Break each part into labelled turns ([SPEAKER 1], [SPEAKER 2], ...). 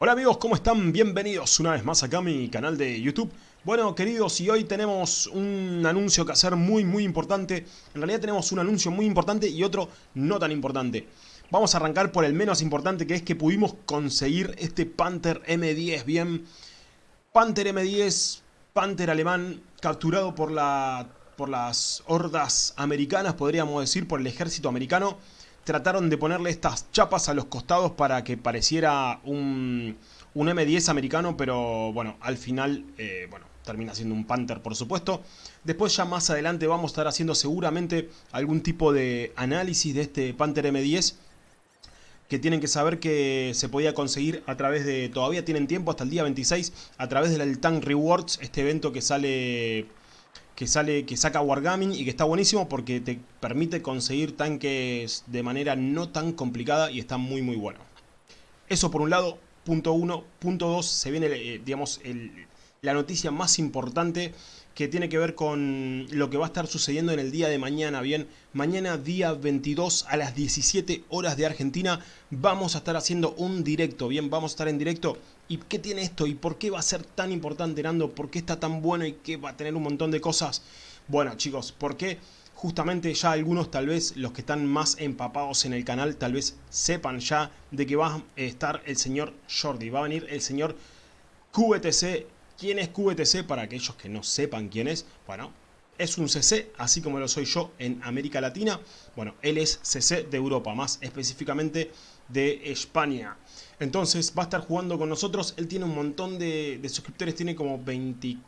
[SPEAKER 1] Hola amigos, ¿cómo están? Bienvenidos una vez más acá a mi canal de YouTube. Bueno, queridos, y hoy tenemos un anuncio que hacer muy, muy importante. En realidad tenemos un anuncio muy importante y otro no tan importante. Vamos a arrancar por el menos importante, que es que pudimos conseguir este Panther M10. Bien, Panther M10, Panther alemán, capturado por, por las hordas americanas, podríamos decir, por el ejército americano trataron de ponerle estas chapas a los costados para que pareciera un, M10 americano, pero bueno, al final, eh, bueno, termina siendo un Panther por supuesto. Después ya más adelante vamos a estar haciendo seguramente algún tipo de análisis de este Panther M10 que tienen que saber que se podía conseguir a través de, todavía tienen tiempo hasta el día 26, a través del Tank Rewards, este evento que sale que sale que saca Wargaming y que está buenísimo porque te permite conseguir tanques de manera no tan complicada y está muy muy bueno. Eso por un lado, punto uno. Punto dos, se viene, eh, digamos, la noticia más importante que tiene que ver con lo que va a estar sucediendo en el día de mañana, bien, mañana día 22 a las 17 horas de Argentina vamos a estar haciendo un directo, bien, vamos a estar en directo. ¿Y qué tiene esto? ¿Y por qué va a ser tan importante, Nando? ¿Por qué está tan bueno y qué va a tener un montón de cosas? Bueno, chicos, porque justamente ya algunos tal vez los que están más empapados en el canal tal vez sepan ya de que va a estar el señor Jordi, va a venir el señor QBTC ¿Quién es QBTC? Para aquellos que no sepan quién es, bueno, es un CC, así como lo soy yo en América Latina. Bueno, él es CC de Europa, más específicamente de España. Entonces va a estar jugando con nosotros. Él tiene un montón de, suscriptores, tiene como 23.000,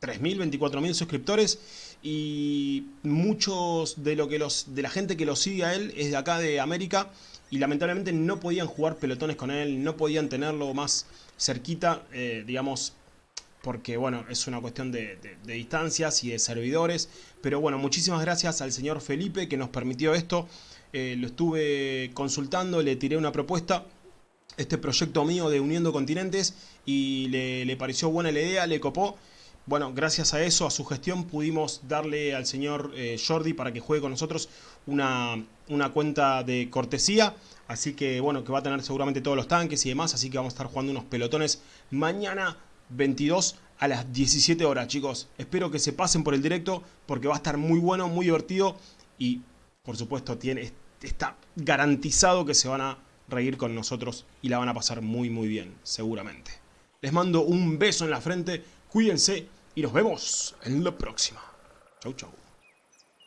[SPEAKER 1] 24.000 suscriptores. Y muchos de, lo que los, de la gente que lo sigue a él es de acá de América. Y lamentablemente no podían jugar pelotones con él, no podían tenerlo más cerquita, eh, digamos, porque bueno, es una cuestión de, distancias y de servidores. Pero bueno, muchísimas gracias al señor Felipe que nos permitió esto. Eh, lo estuve consultando, le tiré una propuesta, este proyecto mío de Uniendo Continentes, y le, pareció buena la idea, le copó. Bueno, gracias a eso, a su gestión, pudimos darle al señor eh, Jordi para que juegue con nosotros una, una cuenta de cortesía. Así que bueno, que va a tener seguramente todos los tanques y demás. Así que vamos a estar jugando unos pelotones mañana 22 a las 17 horas, chicos. Espero que se pasen por el directo porque va a estar muy bueno, muy divertido y, por supuesto, está garantizado que se van a reír con nosotros y la van a pasar muy, muy bien, seguramente. Les mando un beso en la frente, cuídense y nos vemos en la próxima. Chau, chau.